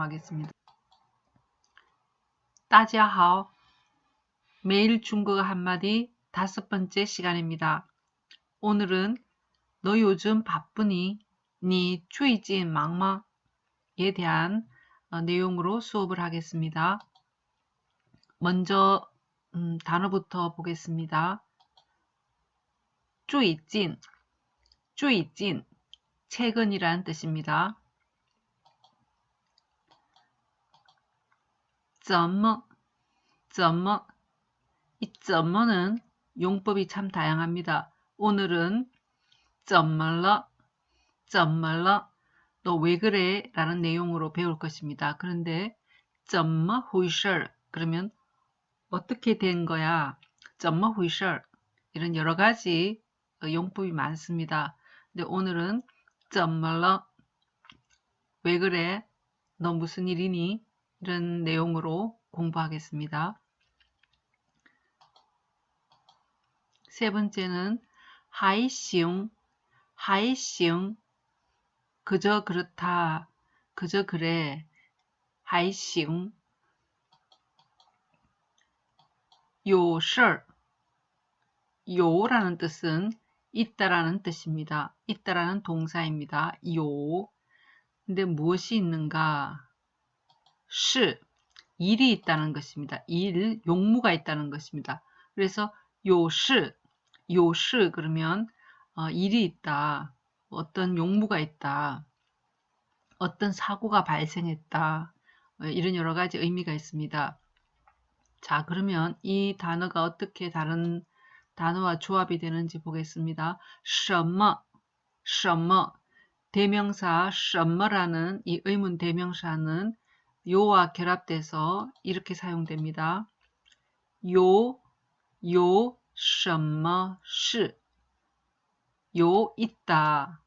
사용하겠습니다. 따지하오 매일 중국어 한마디 다섯 번째 시간입니다. 오늘은 너 요즘 바쁘니? 니 주의진 막마에 대한 어, 내용으로 수업을 하겠습니다. 먼저 음, 단어부터 보겠습니다. 주의진, 주의진, 최근이란 뜻입니다. 점머, 점머. 이 점머는 뭐, 뭐. 용법이 참 다양합니다. 오늘은 점멀러, 점멀러, 너 왜 그래? 라는 내용으로 배울 것입니다. 그런데 점머 후이셜 뭐, 그러면 어떻게 된 거야? 점머 후이셜 이런 여러 가지 용법이 많습니다. 근데 오늘은 점멀러 왜 그래? 너 무슨 일이니? 이런 내용으로 공부하겠습니다. 세 번째는 하이싱, 하이싱, 그저 그렇다, 그저 그래, 하이싱, 요설, 요라는 뜻은 있다라는 뜻입니다. 있다라는 동사입니다. 요. 근데 무엇이 있는가? 시, 일이 있다는 것입니다. 일, 용무가 있다는 것입니다. 그래서 요시, 요시 그러면 어, 일이 있다. 어떤 용무가 있다. 어떤 사고가 발생했다. 어, 이런 여러 가지 의미가 있습니다. 자, 그러면 이 단어가 어떻게 다른 단어와 조합이 되는지 보겠습니다. 什么,什么, 대명사 什么라는 이 의문 대명사는 요와 결합돼서 이렇게 사용됩니다. 요, 요, 什么是, 요, 있다.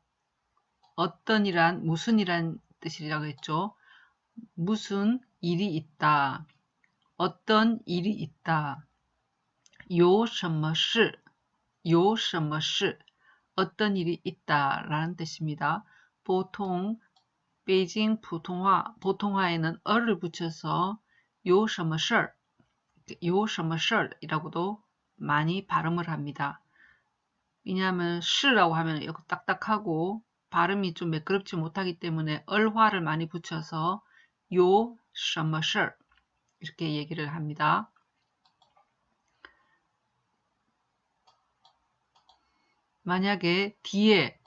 어떤 이란, 무슨 이란 뜻이라고 했죠. 무슨 일이 있다. 어떤 일이 있다. 요, 什么是, 요, 什么是, 어떤 일이 있다 라는 뜻입니다. 보통 베이징 보통화, 보통화에는 어를 붙여서 요什么事, 요什么事 이라고도 많이 발음을 합니다. 왜냐하면 시라고 하면 이거 딱딱하고 발음이 좀 매끄럽지 못하기 때문에 얼화를 많이 붙여서 요什么事 이렇게 얘기를 합니다. 만약에 뒤에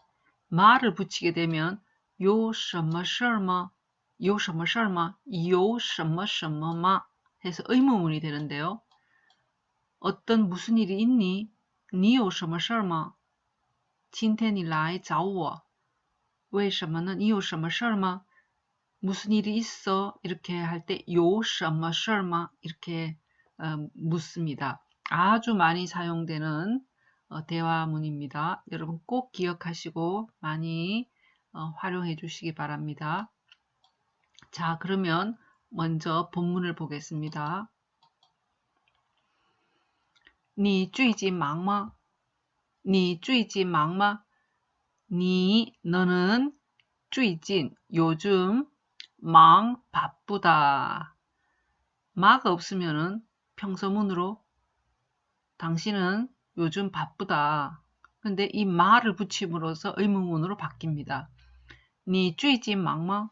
말을 붙이게 되면 有什么事儿吗?有什么事儿吗?有什么什么吗? 해서 의문문이 되는데요. 어떤 무슨 일이 있니? 你有什么事儿吗?今天你来找我.为什么呢? 你有什么事儿吗? 무슨 일이 있어? 이렇게 할 때有什么事儿吗? 이렇게 어, 묻습니다. 아주 많이 사용되는 어, 대화문입니다. 여러분 꼭 기억하시고 많이 어, 활용해 주시기 바랍니다. 자 그러면 먼저 본문을 보겠습니다. 你最近忙吗?你最近忙吗?你 너는 最近 요즘 망 바쁘다. 마가 없으면은 평서문으로 당신은 요즘 바쁘다. 근데 이 마를 붙임으로써 의문문으로 바뀝니다. 你最近忙吗?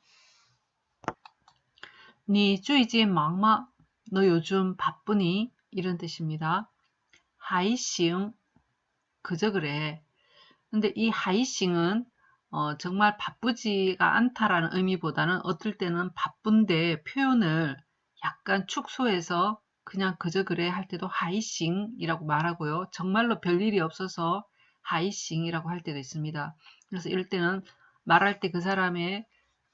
你最近忙吗?너 요즘 바쁘니? 이런 뜻입니다. 하이싱 그저 그래. 근데 이 하이싱은 어, 정말 바쁘지가 않다라는 의미보다는 어떨 때는 바쁜데 표현을 약간 축소해서 그냥 그저 그래 할 때도 하이싱이라고 말하고요. 정말로 별일이 없어서 하이싱이라고 할 때도 있습니다. 그래서 이럴 때는 말할 때 그 사람의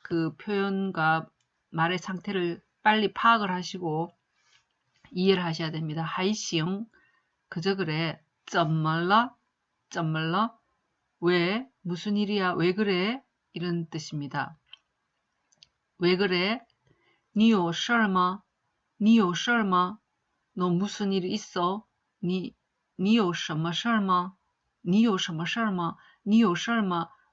그 표현과 말의 상태를 빨리 파악을 하시고 이해를 하셔야 됩니다. 하이싱 그저 그래 怎么了?怎么了?왜? 무슨 일이야? 왜 그래? 이런 뜻입니다. 왜 그래? 你有事吗?你有事吗?너 무슨 일 있어? 你你有什么事吗?你有什么事吗?你有事吗?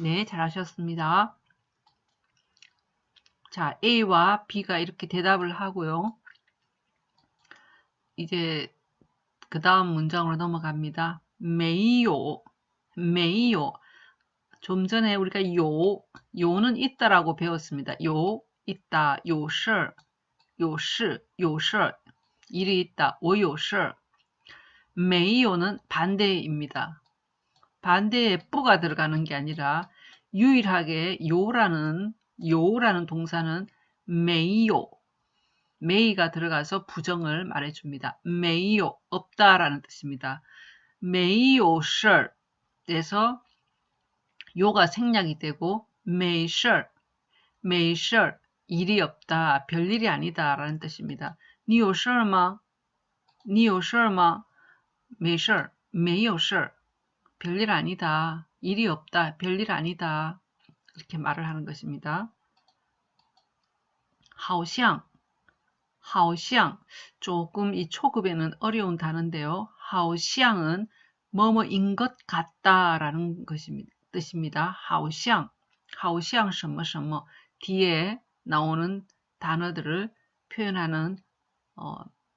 네, 잘하셨습니다. 자, A와 B가 이렇게 대답을 하고요. 이제 그 다음 문장으로 넘어갑니다. 메이요, 메이요. 좀 전에 우리가 요, 요는 있다라고 배웠습니다. 요, 있다, 요시, 요시, 요시. 일이 있다, 오요시. 메이요는 반대입니다. 반대에 不가 들어가는 게 아니라 유일하게 有라는 有라는 동사는 没有 没가 들어가서 부정을 말해줍니다. 没有 없다라는 뜻입니다. 메이요 셜에서 요가 생략이 되고 没事儿 일이 없다 별일이 아니다 라는 뜻입니다. 你有事吗 你有事吗 没事儿 没有事儿 별일 아니다 일이 없다 별일 아니다 이렇게 말을 하는 것입니다. 하오샹, 하오샹 조금 이 초급에는 어려운 단어인데요. 하오샹은 뭐뭐인 것 같다라는 것입니다. 뜻입니다. 하오샹, 하오샹 什么什么 뒤에 나오는 단어들을 표현하는 어,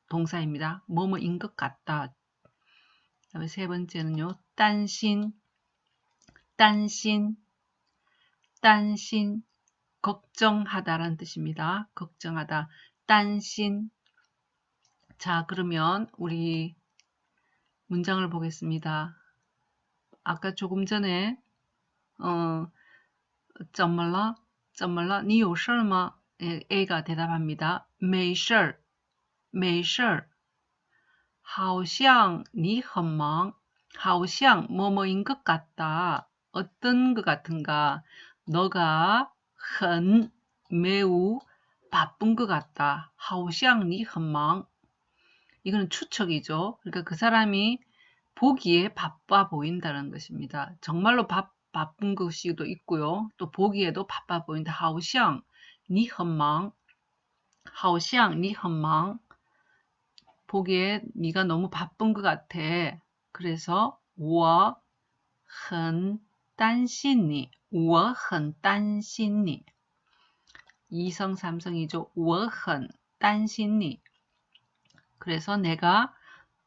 동사입니다. 뭐뭐인 것 같다. 그다음에 세 번째는요. 딴신, 딴신, 딴신 걱정하다라는 뜻입니다. 걱정하다. 딴신 자 그러면 우리 문장을 보겠습니다. 아까 조금 전에 어, 怎么了?怎么了?你有事吗? A가 대답합니다. 没事,没事.好像你很忙. 好像 뭐뭐인 것 같다. 어떤 것 같은가? 너가 很 매우 바쁜 것 같다. 好像你很忙. 이거는 추측이죠. 그러니까 그 사람이 보기에 바빠 보인다는 것입니다. 정말로 바, 바쁜 것이도 있고요. 또 보기에도 바빠 보인다. 好像你很忙.好像你很忙. 보기에 네가 너무 바쁜 것 같아. 그래서 我很担心你. 我很担心你. 이성 삼성이죠. 我很担心你. 그래서 내가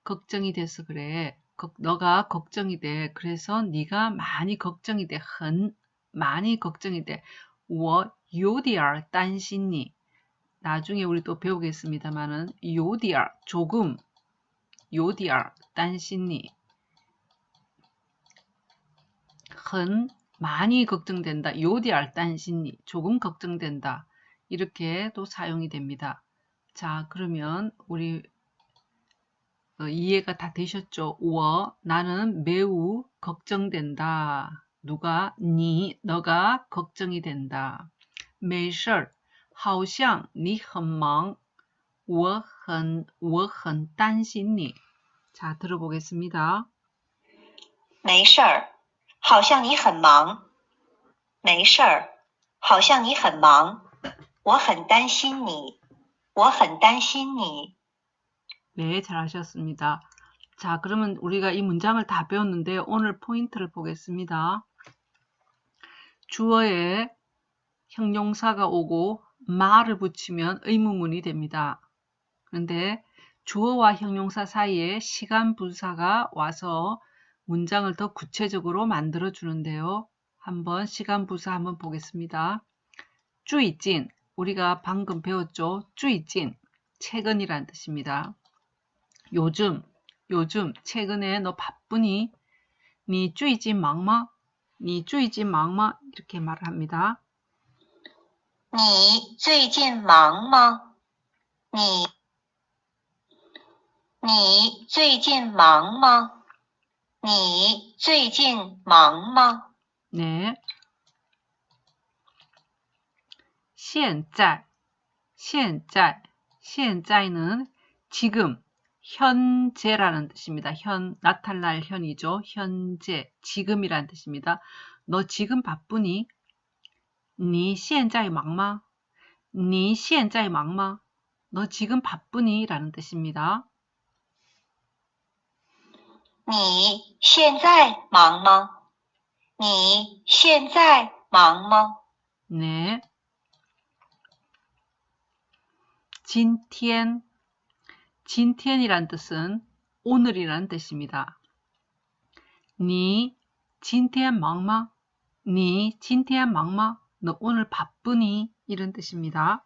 걱정이 돼서 그래. 너가 걱정이 돼. 그래서 네가 많이 걱정이 돼. 很 많이 걱정이 돼. 我有点担心你. 나중에 우리 또 배우겠습니다만은 有点 조금 有点担心你. 很 많이 걱정된다. 요디알 딴신니 조금 걱정된다. 이렇게 또 사용이 됩니다. 자 그러면 우리 어, 이해가 다 되셨죠? 워 나는 매우 걱정된다. 누가 니 너가 걱정이 된다. 没事好像你很忙我很我很担心你자 들어보겠습니다. 没事 好像你很忙，没事儿，好像你很忙，我很担心你，我很担心你。 네, 잘하셨습니다. 자, 그러면 우리가 이 문장을 다 배웠는데 오늘 포인트를 보겠습니다. 주어에 형용사가 오고 말을 붙이면 의문문이 됩니다. 그런데 주어와 형용사 사이에 시간 분사가 와서 문장을 더 구체적으로 만들어 주는데요. 한번 시간 부사 한번 보겠습니다. 쭈이찐 우리가 방금 배웠죠. 쭈이찐 최근이란 뜻입니다. 요즘 요즘 최근에 너 바쁘니? 니 쭈이찐 막마? 니 쭈이찐 막마? 이렇게 말을 합니다. 你最近忙吗？你你最近忙吗？ 你最近忙吗？ 네. 现在 현재, 현재는 지금, 현재라는 뜻입니다. 현, 나타날 현이죠. 현재, 지금이라는 뜻입니다. 너 지금 바쁘니? 你现在忙吗?你现在忙吗? 너 지금 바쁘니? 라는 뜻입니다. 你现在忙吗？你现在忙吗？ 네. 今天, 今天이란 뜻은 오늘이라는 뜻입니다. 你今天忙吗?你今天忙吗?너 오늘 바쁘니? 이런 뜻입니다.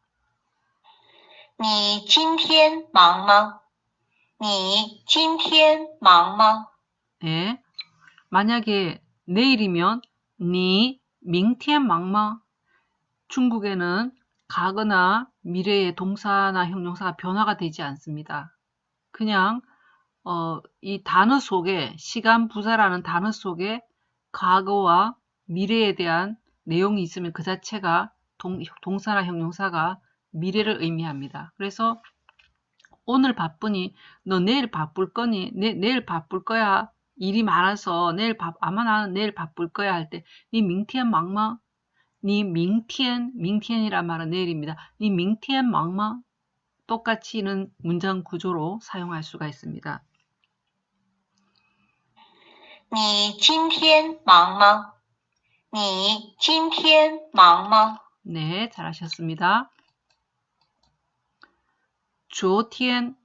你今天忙吗？ 你今天忙吗？ 네. 만약에 내일이면 니明天忙吗? 중국에는 가거나 미래의 동사나 형용사가 변화가 되지 않습니다. 그냥 어, 이 단어 속에 시간 부사라는 단어 속에 과거와 미래에 대한 내용이 있으면 그 자체가 동, 동사나 형용사가 미래를 의미합니다. 그래서 오늘 바쁘니 너 내일 바쁠 거니 내, 내일 바쁠 거야 일이 많아서 내일 바, 아마 나는 내일 바쁠 거야 할때니 밍티엔 막마 니 밍티엔 밍티엔이란 말은 내일입니다. 니 밍티엔 막마 똑같이는 문장 구조로 사용할 수가 있습니다. 你今天忙吗？你今天忙吗？ 네, 잘하셨습니다. 조티엔,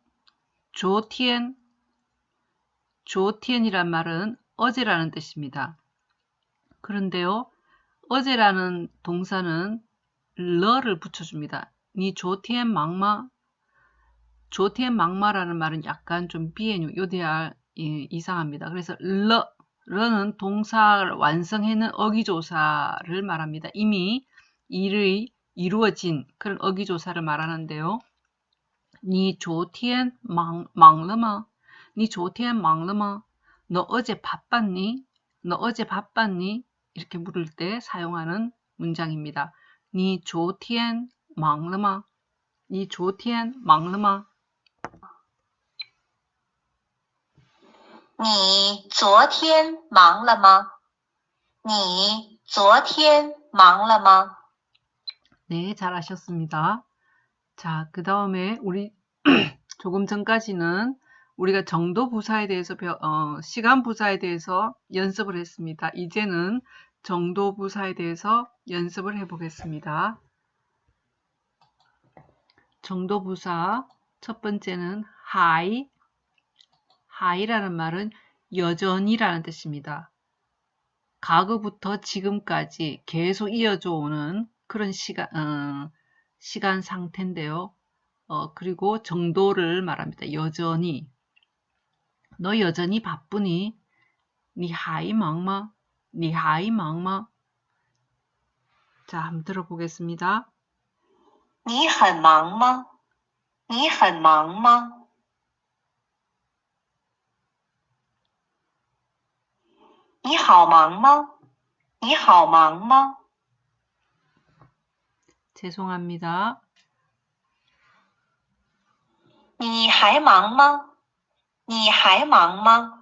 조티엔, 조티엔이란 말은 어제라는 뜻입니다. 그런데요, 어제라는 동사는 러를 붙여줍니다. 니 조티엔 막마, 조티엔 막마라는 말은 약간 좀 비엔유, 요대할 이상합니다. 그래서 러, 러는 동사를 완성해는 어기조사를 말합니다. 이미 일의 이루어진 그런 어기조사를 말하는데요. 니 조티엔 망,忙了吗? 니 조티엔 忙了吗? 너 어제 바빴니? 너 어제 바빴니? 이렇게 물을 때 사용하는 문장입니다. 니 조티엔 忙了吗? 니 조티엔 忙了吗?你昨天忙了吗？你昨天忙了吗？ 네, 잘하셨습니다. 자, 그 다음에 우리 조금 전까지는 우리가 정도 부사에 대해서 배, 어, 시간 부사에 대해서 연습을 했습니다. 이제는 정도 부사에 대해서 연습을 해보겠습니다. 정도 부사 첫 번째는 하이 하이라는 말은 여전히라는 뜻입니다. 과거부터 지금까지 계속 이어져 오는 그런 시간, 어, 시간 상태인데요. 어, 그리고 정도를 말합니다. 여전히. 너 여전히 바쁘니? 니 하이 막마? 니 하이 막마? 자, 한번 들어보겠습니다. 你很忙吗？你很忙吗？你好忙吗？你好忙吗？ 죄송합니다. 你还忙吗？你还忙吗？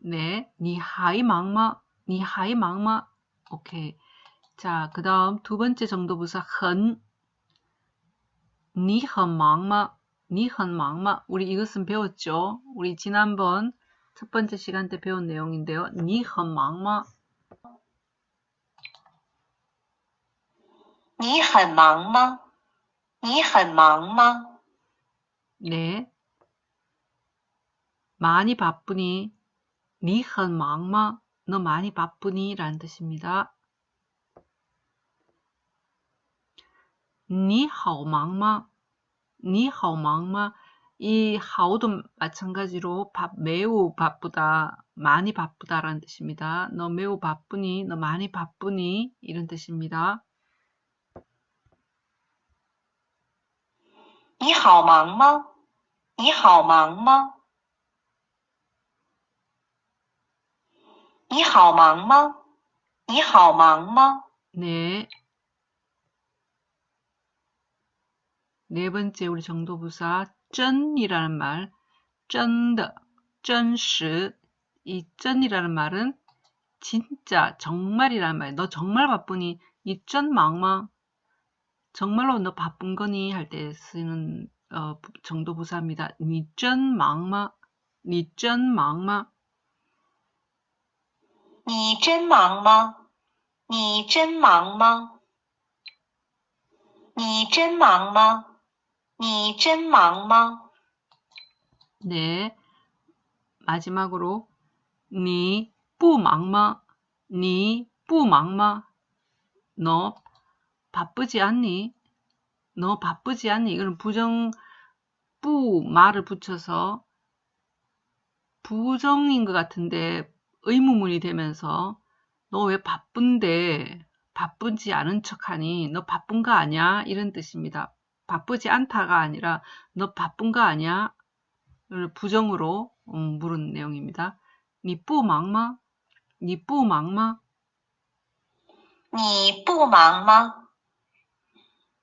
네, 니 하이 막마, 니 하이 막마. 오케이. 자, 그 다음 두 번째 정도 부사 헌. 니很 막마, 니很 막마. 우리 이것은 배웠죠? 우리 지난번 첫 번째 시간 때 배운 내용인데요. 니很 막마. 你很忙吗？你很忙吗？ 네. 많이 바쁘니? 니很 막마. 너 많이 바쁘니? 라는 뜻입니다. 你好 막마. 你好 막마. 이 하오도 마찬가지로 바, 매우 바쁘다, 많이 바쁘다라는 뜻입니다. 너 매우 바쁘니, 너 많이 바쁘니 이런 뜻입니다. 你好忙吗？你好忙吗？你好忙吗？你好忙吗？ 네. 네 번째 우리 정도부사 쩐이라는 말, 쩐的, 真实. 이 쩐이라는 말은 진짜, 정말이라는 말. 너 정말 바쁘니? 이真 忙吗? 정말로 너 바쁜 거니? 할 때 쓰는 어, 정도 부사입니다. 니쩐 망마 니쩐 망마. 니쩐 망마 니쩐 망마. 니쩐 망마 니쩐 망마. 네. 마지막으로 니 뿌망마 니 뿌망마. 너 바쁘지 않니? 너 바쁘지 않니? 이건 부정 뿌 말을 붙여서 부정인 것 같은데 의문문이 되면서 너 왜 바쁜데 바쁘지 않은 척하니 너 바쁜 거 아니야? 이런 뜻입니다. 바쁘지 않다가 아니라 너 바쁜 거 아니야? 부정으로 음, 물은 내용입니다. 니뿌 망마? 니뿌 망마? 니뿌 망마?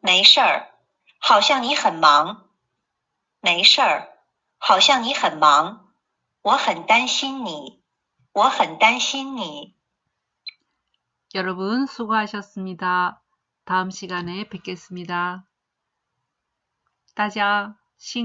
没事儿，好像你很忙。没事儿，好像你很忙。我很担心你，我很担心你。 여러분 수고하셨습니다. 다음 시간에 뵙겠습니다. 大家辛